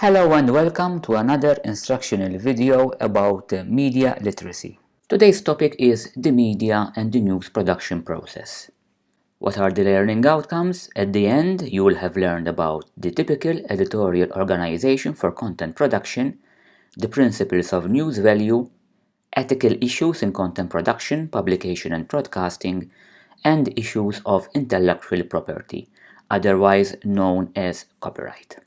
Hello and welcome to another instructional video about media literacy. Today's topic is the media and the news production process. What are the learning outcomes? At the end, you will have learned about the typical editorial organization for content production, the principles of news value, ethical issues in content production, publication and broadcasting, and issues of intellectual property, otherwise known as copyright.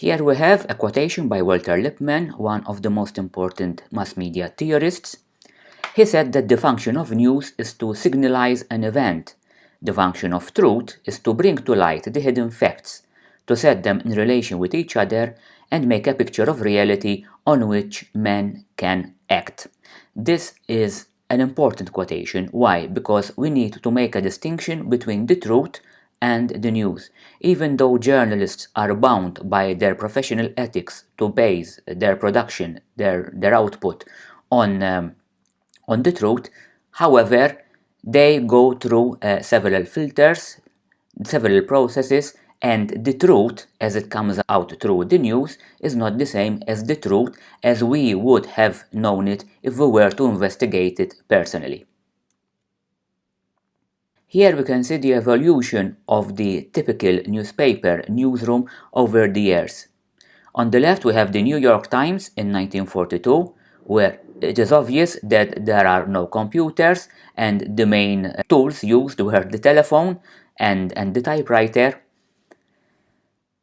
Here we have a quotation by Walter Lippmann, one of the most important mass media theorists. He said that the function of news is to signalize an event. The function of truth is to bring to light the hidden facts, to set them in relation with each other and make a picture of reality on which men can act. This is an important quotation. Why? Because we need to make a distinction between the truth and the news. Even though journalists are bound by their professional ethics to base their production, their, their output on, um, on the truth, however, they go through uh, several filters, several processes, and the truth as it comes out through the news is not the same as the truth as we would have known it if we were to investigate it personally. Here we can see the evolution of the typical newspaper newsroom over the years. On the left we have the New York Times in 1942 where it is obvious that there are no computers and the main tools used were the telephone and, and the typewriter.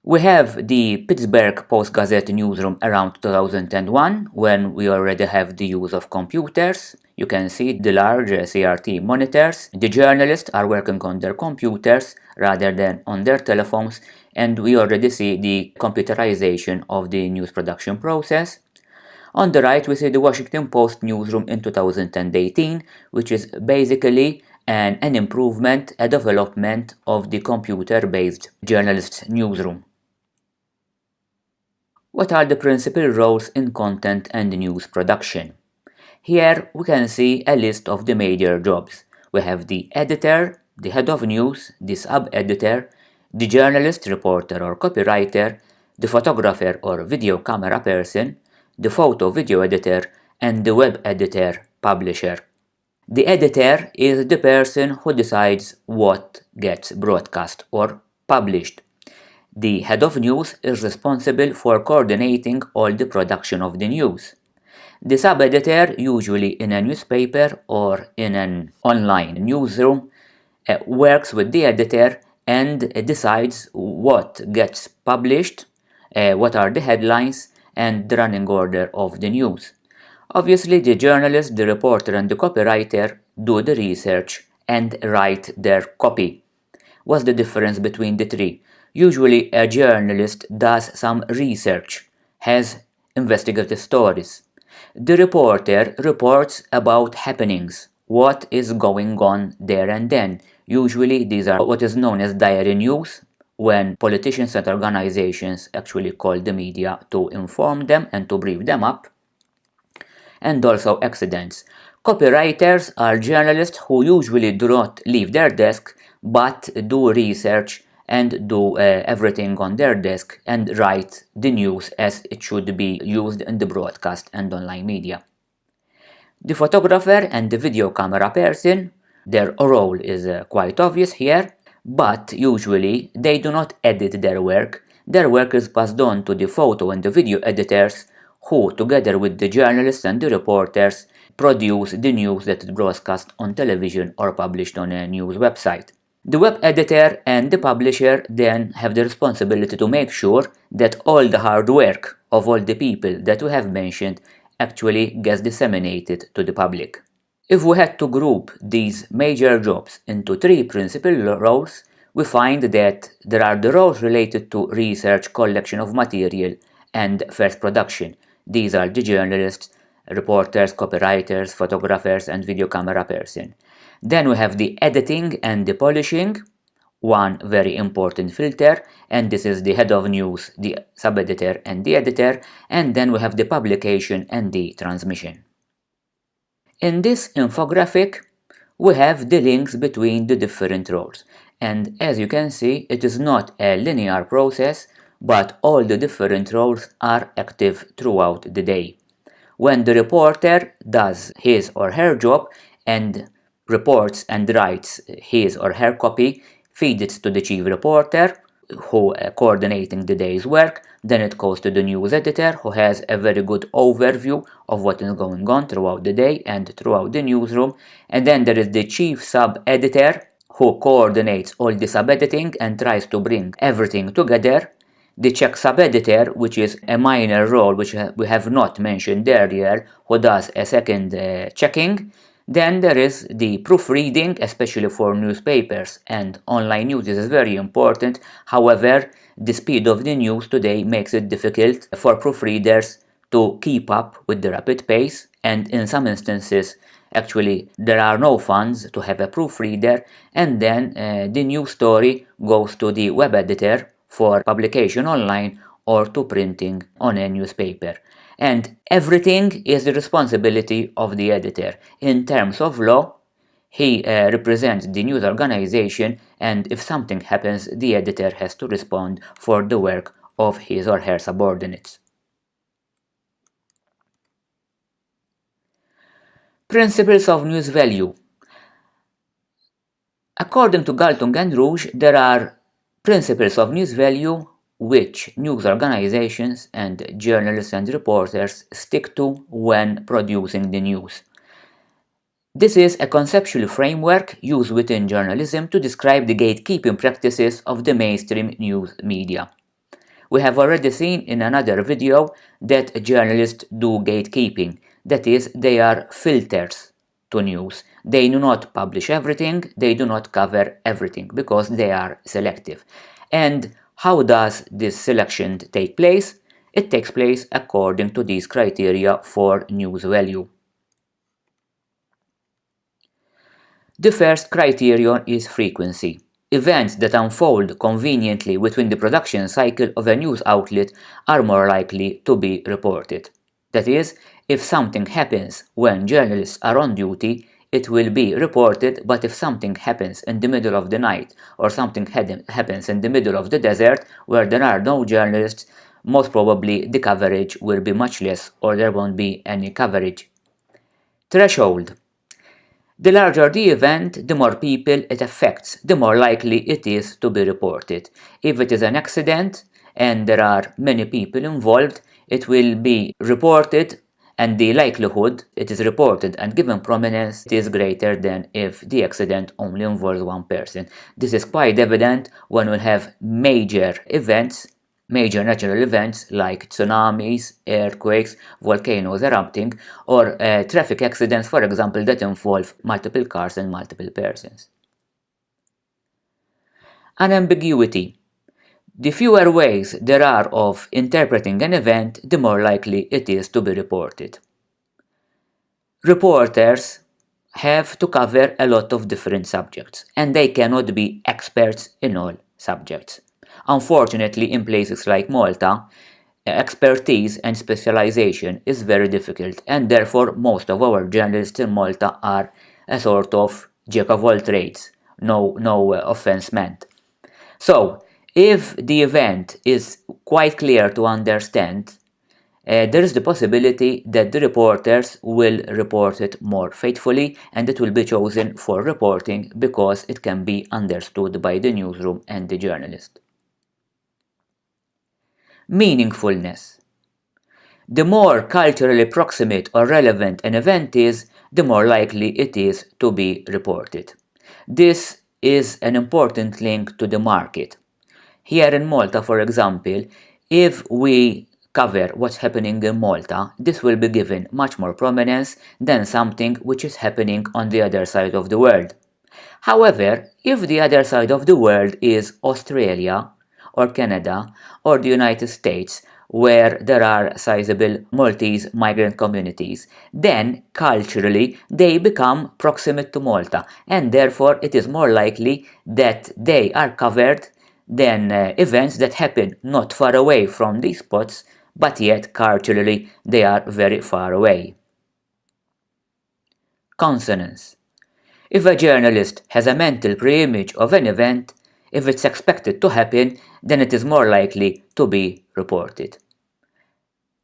We have the Pittsburgh Post-Gazette newsroom around 2001 when we already have the use of computers you can see the large CRT monitors. The journalists are working on their computers rather than on their telephones and we already see the computerization of the news production process. On the right we see the Washington Post newsroom in 2018 which is basically an, an improvement, a development of the computer-based journalist's newsroom. What are the principal roles in content and news production? Here we can see a list of the major jobs. We have the editor, the head of news, the sub-editor, the journalist, reporter or copywriter, the photographer or video camera person, the photo video editor, and the web editor publisher. The editor is the person who decides what gets broadcast or published. The head of news is responsible for coordinating all the production of the news. The sub-editor, usually in a newspaper or in an online newsroom, uh, works with the editor and decides what gets published, uh, what are the headlines, and the running order of the news. Obviously, the journalist, the reporter, and the copywriter do the research and write their copy. What's the difference between the three? Usually, a journalist does some research, has investigative stories. The reporter reports about happenings, what is going on there and then. Usually these are what is known as diary news, when politicians and organizations actually call the media to inform them and to brief them up, and also accidents. Copywriters are journalists who usually do not leave their desk but do research and do uh, everything on their desk and write the news as it should be used in the broadcast and online media. The photographer and the video camera person, their role is uh, quite obvious here, but usually they do not edit their work. Their work is passed on to the photo and the video editors who, together with the journalists and the reporters, produce the news that is broadcast on television or published on a news website. The web editor and the publisher then have the responsibility to make sure that all the hard work of all the people that we have mentioned actually gets disseminated to the public. If we had to group these major jobs into three principal roles, we find that there are the roles related to research, collection of material, and first production. These are the journalists, reporters, copywriters, photographers, and video camera person. Then we have the editing and the polishing, one very important filter, and this is the head of news, the sub-editor and the editor, and then we have the publication and the transmission. In this infographic, we have the links between the different roles, and as you can see, it is not a linear process, but all the different roles are active throughout the day. When the reporter does his or her job and reports and writes his or her copy, feeds it to the chief reporter, who uh, coordinating the day's work, then it goes to the news editor who has a very good overview of what is going on throughout the day and throughout the newsroom. And then there is the chief sub-editor who coordinates all the sub-editing and tries to bring everything together. The check sub-editor, which is a minor role which we have not mentioned earlier, who does a second uh, checking. Then there is the proofreading, especially for newspapers and online news. This is very important. However, the speed of the news today makes it difficult for proofreaders to keep up with the rapid pace. And in some instances actually there are no funds to have a proofreader. And then uh, the news story goes to the web editor for publication online or to printing on a newspaper and everything is the responsibility of the editor. In terms of law, he uh, represents the news organization and if something happens, the editor has to respond for the work of his or her subordinates. Principles of news value According to Galtung and Ruge, there are principles of news value which news organizations and journalists and reporters stick to when producing the news. This is a conceptual framework used within journalism to describe the gatekeeping practices of the mainstream news media. We have already seen in another video that journalists do gatekeeping, that is, they are filters to news. They do not publish everything, they do not cover everything because they are selective. And how does this selection take place? It takes place according to these criteria for news value. The first criterion is frequency. Events that unfold conveniently within the production cycle of a news outlet are more likely to be reported. That is, if something happens when journalists are on duty, it will be reported but if something happens in the middle of the night or something happens in the middle of the desert where there are no journalists, most probably the coverage will be much less or there won't be any coverage. Threshold The larger the event, the more people it affects, the more likely it is to be reported. If it is an accident and there are many people involved, it will be reported and the likelihood it is reported and given prominence is greater than if the accident only involves one person. This is quite evident when we have major events major natural events like tsunamis, earthquakes, volcanoes erupting, or uh, traffic accidents, for example, that involve multiple cars and multiple persons. Unambiguity the fewer ways there are of interpreting an event, the more likely it is to be reported. Reporters have to cover a lot of different subjects, and they cannot be experts in all subjects. Unfortunately, in places like Malta, expertise and specialization is very difficult, and therefore most of our journalists in Malta are a sort of jack of all trades, no, no uh, offense meant. So, if the event is quite clear to understand, uh, there is the possibility that the reporters will report it more faithfully and it will be chosen for reporting because it can be understood by the newsroom and the journalist. Meaningfulness The more culturally proximate or relevant an event is, the more likely it is to be reported. This is an important link to the market. Here in Malta, for example, if we cover what's happening in Malta, this will be given much more prominence than something which is happening on the other side of the world. However, if the other side of the world is Australia, or Canada, or the United States, where there are sizable Maltese migrant communities, then culturally they become proximate to Malta and therefore it is more likely that they are covered than uh, events that happen not far away from these spots, but yet culturally they are very far away. Consonance If a journalist has a mental pre-image of an event, If it's expected to happen, then it is more likely to be reported.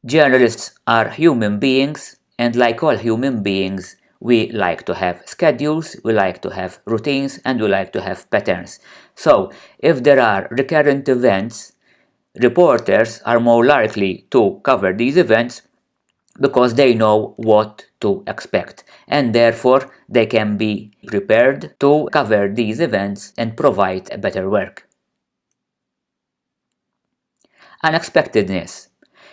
Journalists are human beings, and like all human beings, we like to have schedules, we like to have routines, and we like to have patterns. So, if there are recurrent events, reporters are more likely to cover these events because they know what to expect and therefore they can be prepared to cover these events and provide a better work. Unexpectedness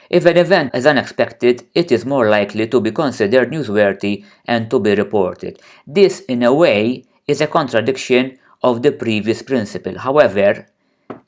if an event is unexpected, it is more likely to be considered newsworthy and to be reported. This, in a way, is a contradiction of the previous principle. However,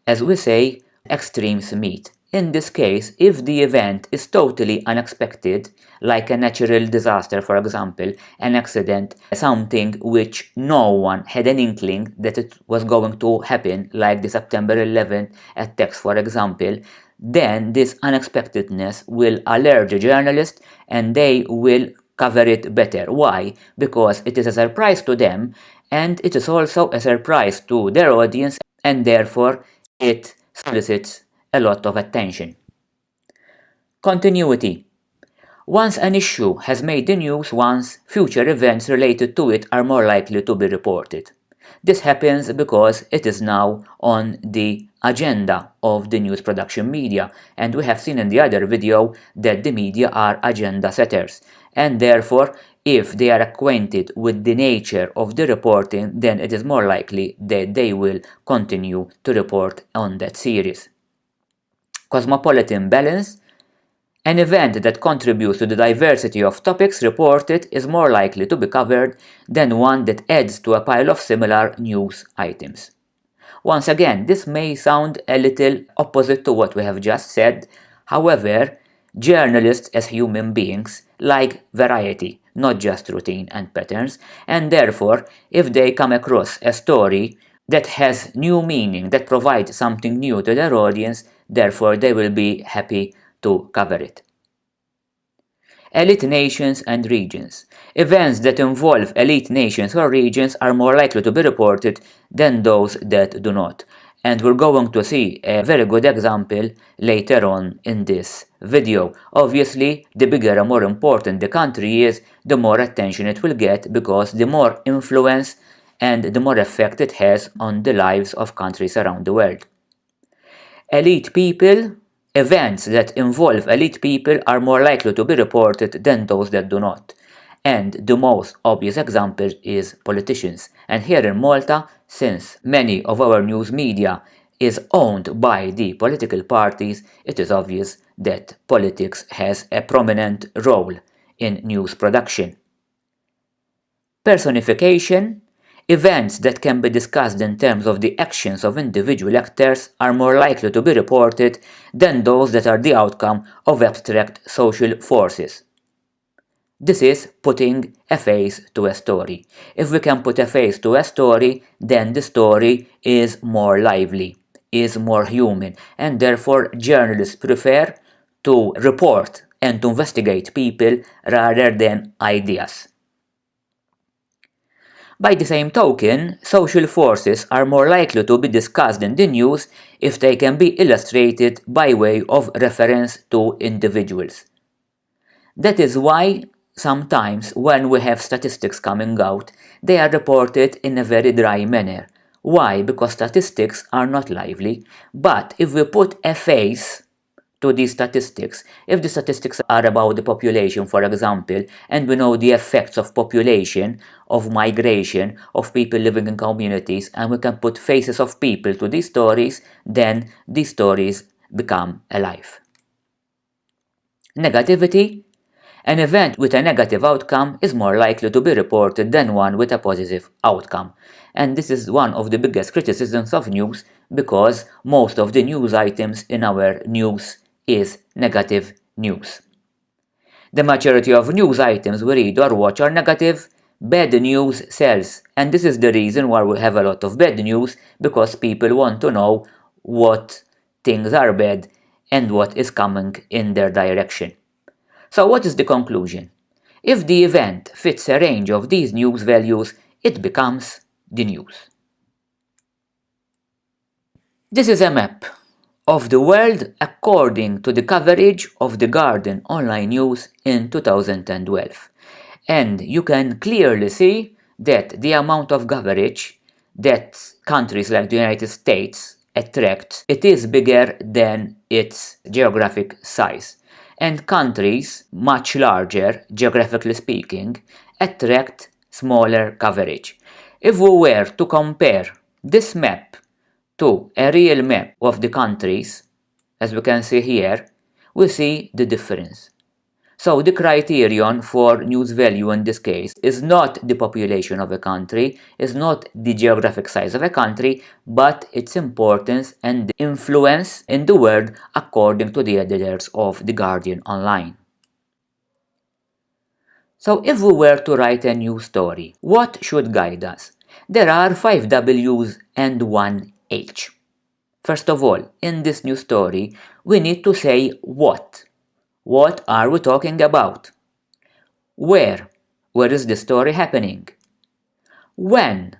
as we say, extremes meet. In this case, if the event is totally unexpected, like a natural disaster for example, an accident, something which no one had an inkling that it was going to happen, like the September 11th attacks for example, then this unexpectedness will alert the journalist and they will cover it better. Why? Because it is a surprise to them and it is also a surprise to their audience and therefore it solicits a lot of attention. Continuity Once an issue has made the news once, future events related to it are more likely to be reported. This happens because it is now on the agenda of the news production media and we have seen in the other video that the media are agenda setters and therefore if they are acquainted with the nature of the reporting then it is more likely that they will continue to report on that series. Cosmopolitan balance an event that contributes to the diversity of topics reported is more likely to be covered than one that adds to a pile of similar news items. Once again, this may sound a little opposite to what we have just said, however, journalists as human beings like variety, not just routine and patterns, and therefore, if they come across a story that has new meaning, that provides something new to their audience, therefore they will be happy to cover it. Elite nations and regions. Events that involve elite nations or regions are more likely to be reported than those that do not. And we're going to see a very good example later on in this video. Obviously, the bigger and more important the country is, the more attention it will get because the more influence and the more effect it has on the lives of countries around the world. Elite people Events that involve elite people are more likely to be reported than those that do not. And the most obvious example is politicians. And here in Malta, since many of our news media is owned by the political parties, it is obvious that politics has a prominent role in news production. Personification Events that can be discussed in terms of the actions of individual actors are more likely to be reported than those that are the outcome of abstract social forces. This is putting a face to a story. If we can put a face to a story, then the story is more lively, is more human, and therefore journalists prefer to report and to investigate people rather than ideas. By the same token, social forces are more likely to be discussed in the news if they can be illustrated by way of reference to individuals. That is why sometimes when we have statistics coming out, they are reported in a very dry manner. Why? Because statistics are not lively, but if we put a face to these statistics. If the statistics are about the population, for example, and we know the effects of population, of migration, of people living in communities, and we can put faces of people to these stories, then these stories become alive. Negativity an event with a negative outcome is more likely to be reported than one with a positive outcome. And this is one of the biggest criticisms of news because most of the news items in our news is negative news. The majority of news items we read or watch are negative, bad news sells, and this is the reason why we have a lot of bad news, because people want to know what things are bad and what is coming in their direction. So what is the conclusion? If the event fits a range of these news values, it becomes the news. This is a map of the world according to the coverage of the Guardian online news in 2012. And you can clearly see that the amount of coverage that countries like the United States attract, it is bigger than its geographic size. And countries much larger, geographically speaking, attract smaller coverage. If we were to compare this map to a real map of the countries, as we can see here, we see the difference. So the criterion for news value in this case is not the population of a country, is not the geographic size of a country, but its importance and influence in the world according to the editors of The Guardian Online. So if we were to write a news story, what should guide us? There are 5 W's and 1 H. First of all, in this new story, we need to say what. What are we talking about? Where? Where is the story happening? When?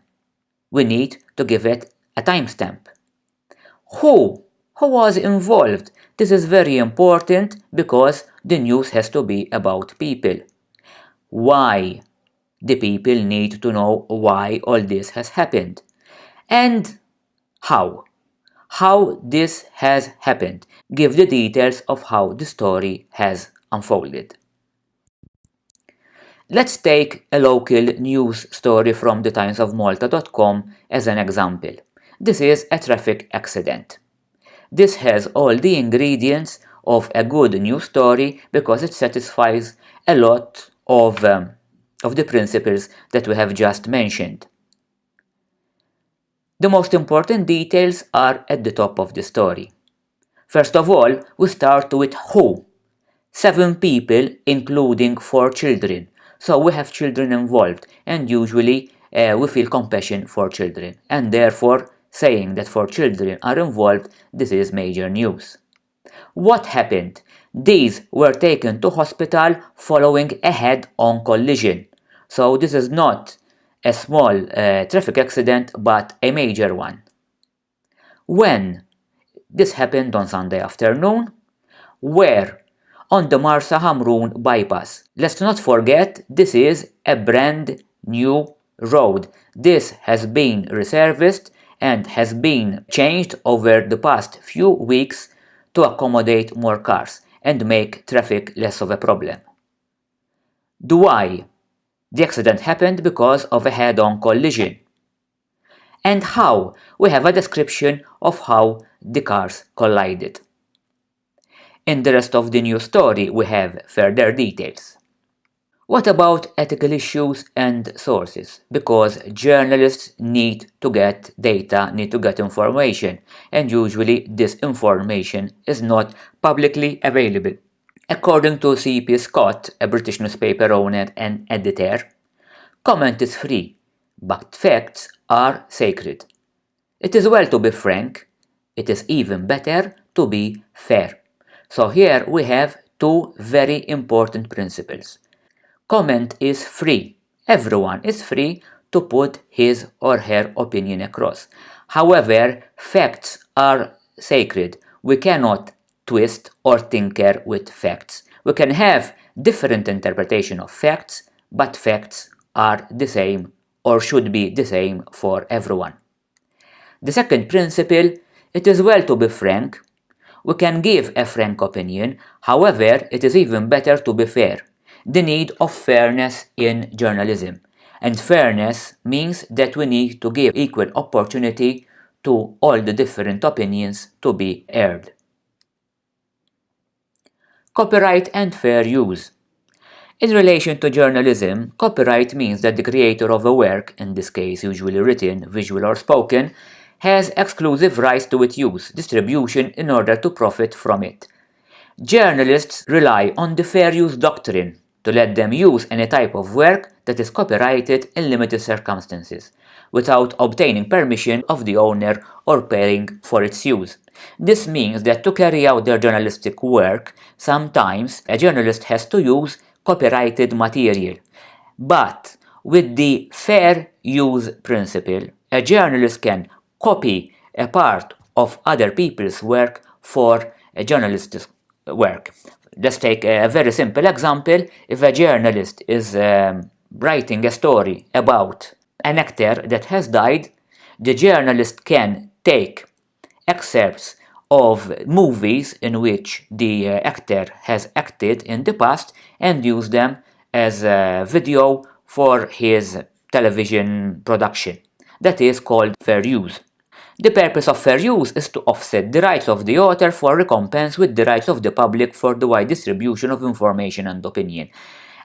We need to give it a timestamp. Who? Who was involved? This is very important because the news has to be about people. Why? The people need to know why all this has happened. And how? how this has happened. Give the details of how the story has unfolded. Let's take a local news story from the times of timesofmalta.com as an example. This is a traffic accident. This has all the ingredients of a good news story because it satisfies a lot of, um, of the principles that we have just mentioned. The most important details are at the top of the story. First of all, we start with who. Seven people, including four children. So we have children involved and usually uh, we feel compassion for children and therefore saying that four children are involved, this is major news. What happened? These were taken to hospital following a head-on collision. So this is not a small uh, traffic accident but a major one. When? This happened on Sunday afternoon. Where? On the Marsa Hamrun bypass. Let's not forget this is a brand new road. This has been resurfaced and has been changed over the past few weeks to accommodate more cars and make traffic less of a problem. The why the accident happened because of a head-on collision. And how? We have a description of how the cars collided. In the rest of the news story we have further details. What about ethical issues and sources? Because journalists need to get data, need to get information, and usually this information is not publicly available. According to C.P. Scott, a British newspaper owner and editor, comment is free, but facts are sacred. It is well to be frank, it is even better to be fair. So here we have two very important principles. Comment is free. Everyone is free to put his or her opinion across. However, facts are sacred. We cannot twist or tinker with facts. We can have different interpretation of facts, but facts are the same or should be the same for everyone. The second principle, it is well to be frank. We can give a frank opinion, however, it is even better to be fair. The need of fairness in journalism. And fairness means that we need to give equal opportunity to all the different opinions to be aired. Copyright and fair use. In relation to journalism, copyright means that the creator of a work, in this case usually written, visual or spoken, has exclusive rights to its use, distribution in order to profit from it. Journalists rely on the fair use doctrine to let them use any type of work that is copyrighted in limited circumstances, without obtaining permission of the owner or paying for its use. This means that to carry out their journalistic work, sometimes a journalist has to use copyrighted material. But with the fair use principle, a journalist can copy a part of other people's work for a journalist's work. Let's take a very simple example. If a journalist is um, writing a story about an actor that has died, the journalist can take excerpts of movies in which the uh, actor has acted in the past and use them as a video for his television production. That is called fair use. The purpose of fair use is to offset the rights of the author for recompense with the rights of the public for the wide distribution of information and opinion.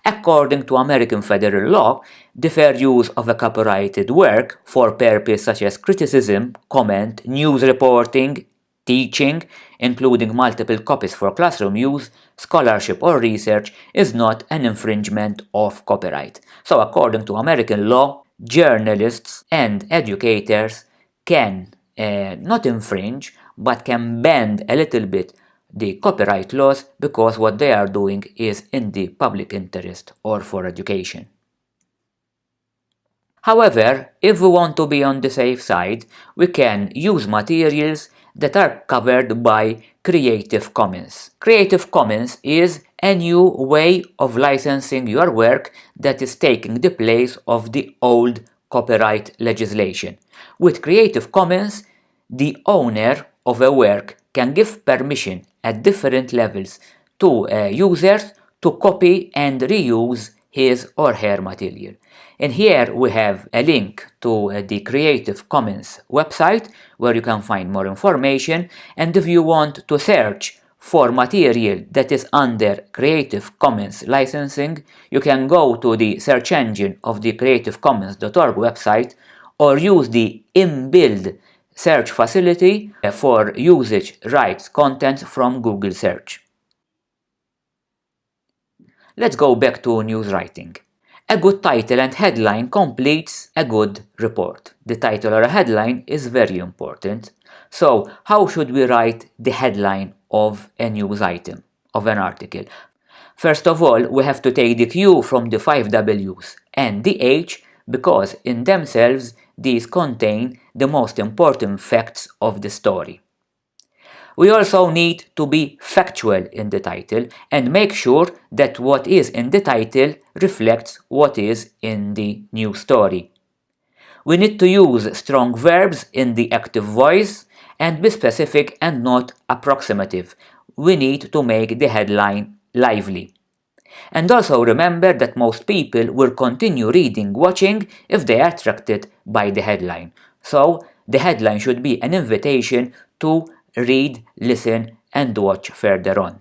According to American federal law, the fair use of a copyrighted work for purposes such as criticism, comment, news reporting, teaching, including multiple copies for classroom use, scholarship or research, is not an infringement of copyright. So according to American law, journalists and educators can uh, not infringe, but can bend a little bit the copyright laws because what they are doing is in the public interest or for education. However, if we want to be on the safe side, we can use materials that are covered by Creative Commons. Creative Commons is a new way of licensing your work that is taking the place of the old copyright legislation. With Creative Commons, the owner of a work can give permission at different levels to uh, users to copy and reuse his or her material. And here we have a link to uh, the Creative Commons website where you can find more information and if you want to search for material that is under Creative Commons licensing, you can go to the search engine of the creativecommons.org website or use the inbuilt search facility for usage rights content from Google search. Let's go back to news writing. A good title and headline completes a good report. The title or a headline is very important. So how should we write the headline of a news item, of an article? First of all, we have to take the Q from the 5 W's and the H because in themselves these contain the most important facts of the story. We also need to be factual in the title and make sure that what is in the title reflects what is in the new story. We need to use strong verbs in the active voice and be specific and not approximative. We need to make the headline lively. And also remember that most people will continue reading watching if they are attracted by the headline. So the headline should be an invitation to read, listen and watch further on.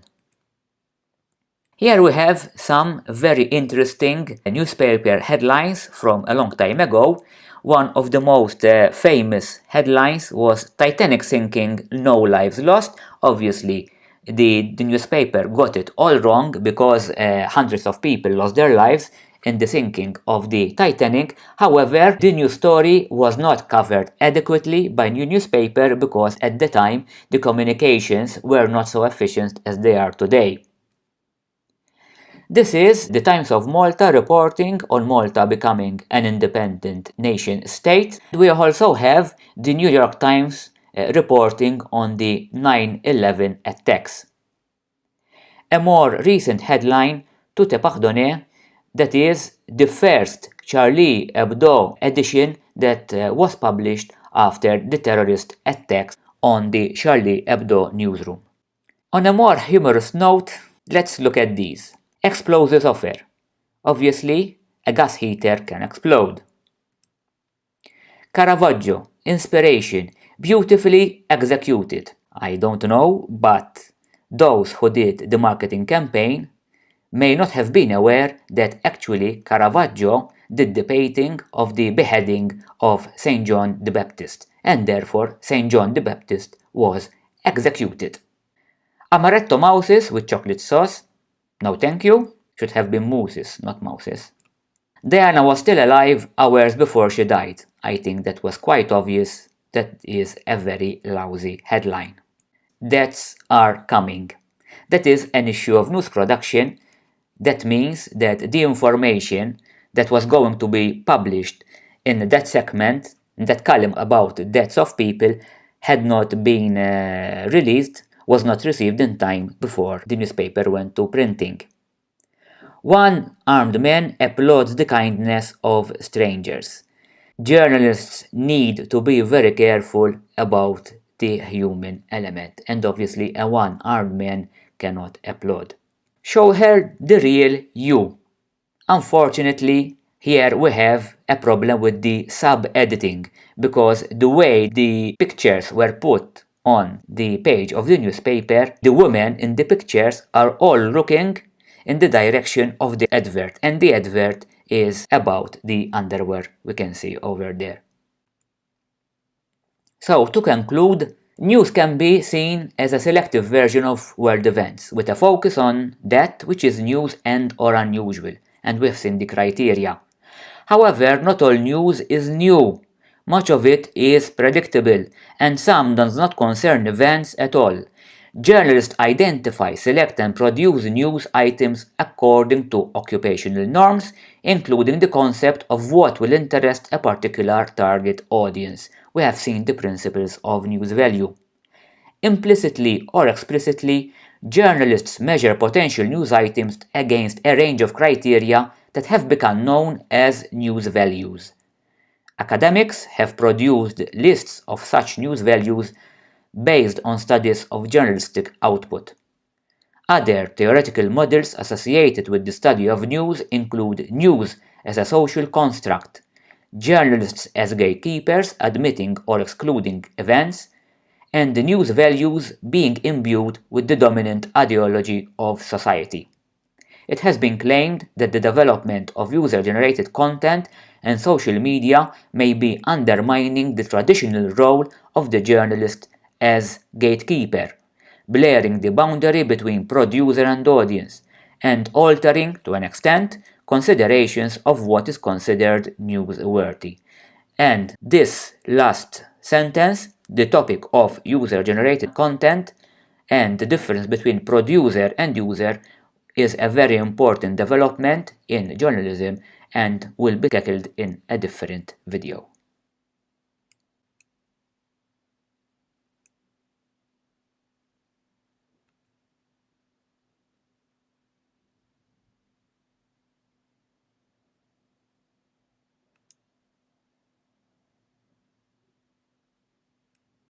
Here we have some very interesting newspaper headlines from a long time ago. One of the most uh, famous headlines was Titanic sinking, no lives lost. Obviously, the, the newspaper got it all wrong because uh, hundreds of people lost their lives in the sinking of the Titanic. However, the news story was not covered adequately by new newspaper because at the time the communications were not so efficient as they are today. This is the Times of Malta reporting on Malta becoming an independent nation state. We also have the New York Times uh, reporting on the 9-11 attacks. A more recent headline, Tout est pardonné, that is the first Charlie Hebdo edition that uh, was published after the terrorist attacks on the Charlie Hebdo newsroom. On a more humorous note, let's look at these. Explosives offer. Obviously, a gas heater can explode. Caravaggio, inspiration, beautifully executed. I don't know, but those who did the marketing campaign may not have been aware that actually Caravaggio did the painting of the beheading of St. John the Baptist, and therefore St. John the Baptist was executed. Amaretto mouses with chocolate sauce? No thank you, should have been mousses, not mouses. Diana was still alive hours before she died. I think that was quite obvious. That is a very lousy headline. Deaths are coming. That is an issue of news production that means that the information that was going to be published in that segment, in that column about deaths of people, had not been uh, released was not received in time before the newspaper went to printing. One armed man applauds the kindness of strangers. Journalists need to be very careful about the human element and obviously a one armed man cannot applaud. Show her the real you. Unfortunately, here we have a problem with the sub-editing because the way the pictures were put on the page of the newspaper, the women in the pictures are all looking in the direction of the advert and the advert is about the underwear we can see over there. So to conclude, news can be seen as a selective version of world events with a focus on that which is news and or unusual and seen the criteria. However, not all news is new much of it is predictable, and some does not concern events at all. Journalists identify, select and produce news items according to occupational norms, including the concept of what will interest a particular target audience. We have seen the principles of news value. Implicitly or explicitly, journalists measure potential news items against a range of criteria that have become known as news values. Academics have produced lists of such news values based on studies of journalistic output. Other theoretical models associated with the study of news include news as a social construct, journalists as gatekeepers admitting or excluding events, and the news values being imbued with the dominant ideology of society. It has been claimed that the development of user-generated content and social media may be undermining the traditional role of the journalist as gatekeeper, blurring the boundary between producer and audience, and altering, to an extent, considerations of what is considered newsworthy. And this last sentence, the topic of user-generated content and the difference between producer and user is a very important development in journalism and will be tackled in a different video.